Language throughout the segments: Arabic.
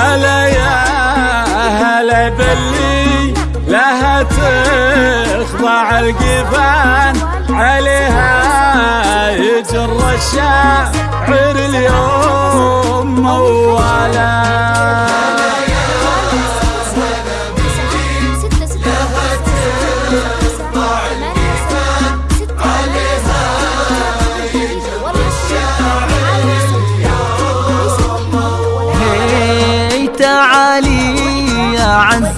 هلا يا هلا باللي لها تخضع القفان عليها يجر الشاعر اليوم مولا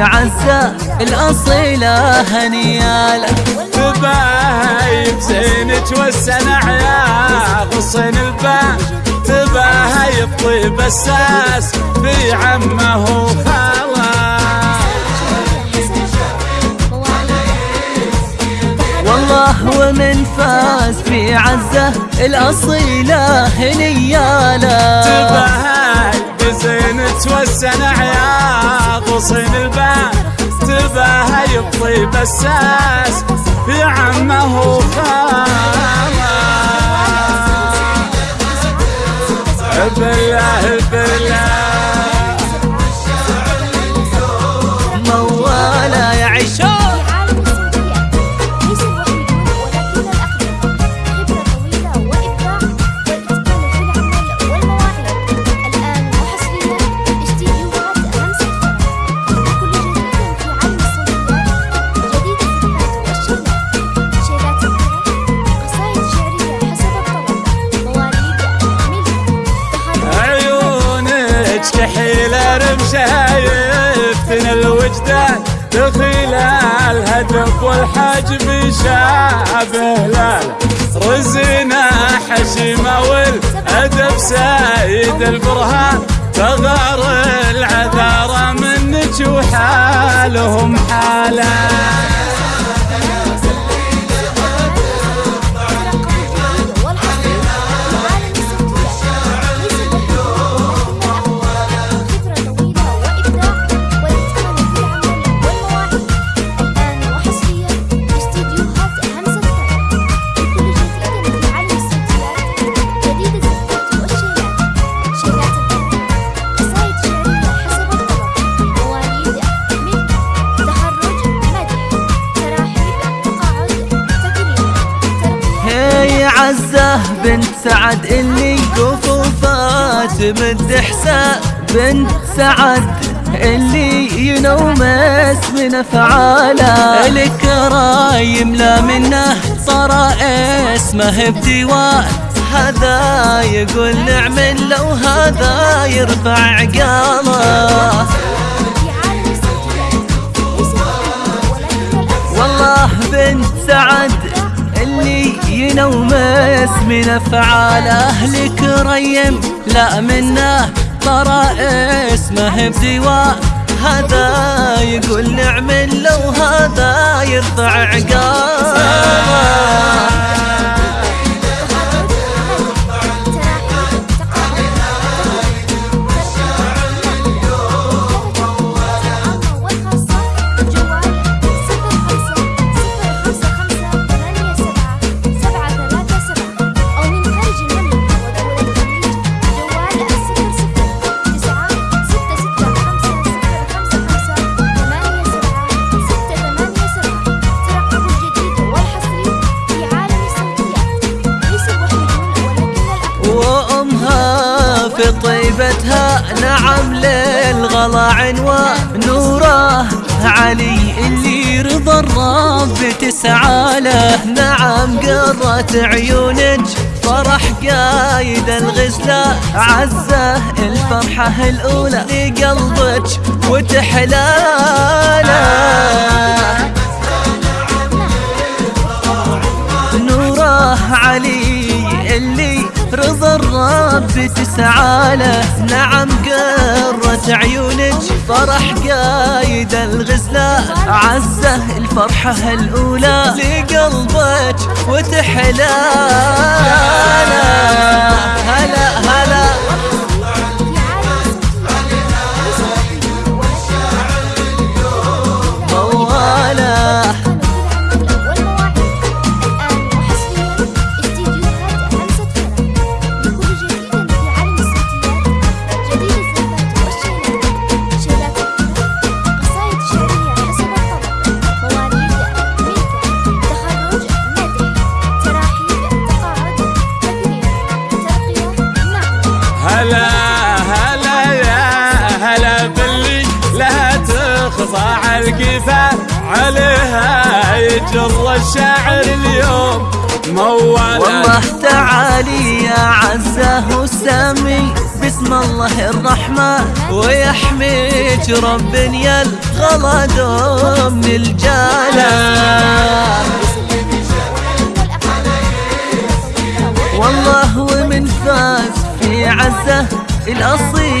عزة الأصيلة هنيالة تباهي بزينك والسنع يا غصن الباء تباهي بطيب الساس في عمه وخاله والله ومن فاز في عزة الأصيلة هنيالة. تباهي بزينك والسنع يا غصن الباء تباهي بطيب الساس في عمه وخاله بالله بالله الوجدان بخلال الهدف والحجم شابه لا رزنا حشيمة والأدب سايد البرهان. فغار العذارى منك وحالهم حاله عزة بنت سعد اللي قفوفات مد حساب بنت سعد اللي ينوم اسم أفعاله. الكرايم لا منه صار اسمه بديوان. هذا يقول نعم لو هذا يرفع عقاله والله بنت سعد ينومس من أفعال أهل كريم. لا منه طرى اسمه بديوان هذا يقول نعم لو هذا يرفع عقاب. طيبتها نعم للغلا عنوان نوره علي اللي رضا الرب تسعى له. نعم قرت عيونك. فرح قايد الغزلة. عزه الفرحة الأولى لقلبك وتحلاله نوره علي تسعى له نعم قرة عيونك. فرح قايد الغزلة. عزة الفرحة الأولى. لقلبك وتحلاله تخضع القفا عليها يجر الشاعر اليوم. موالة والله تعالي يا عزة وسامي بسم الله الرحمن. ويحميك رب يا الغلا دوم الجاله والله ومن فاز في عزة الأصيلة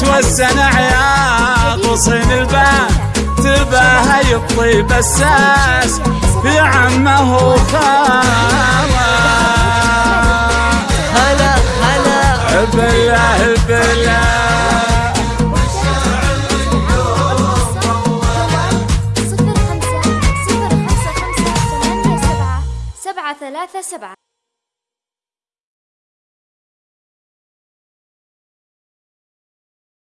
توسن عياط وصين الباب تبهاي الطيب الساس في عمه وخالة هلا هلا بالله بالله ثلاثة سبعة.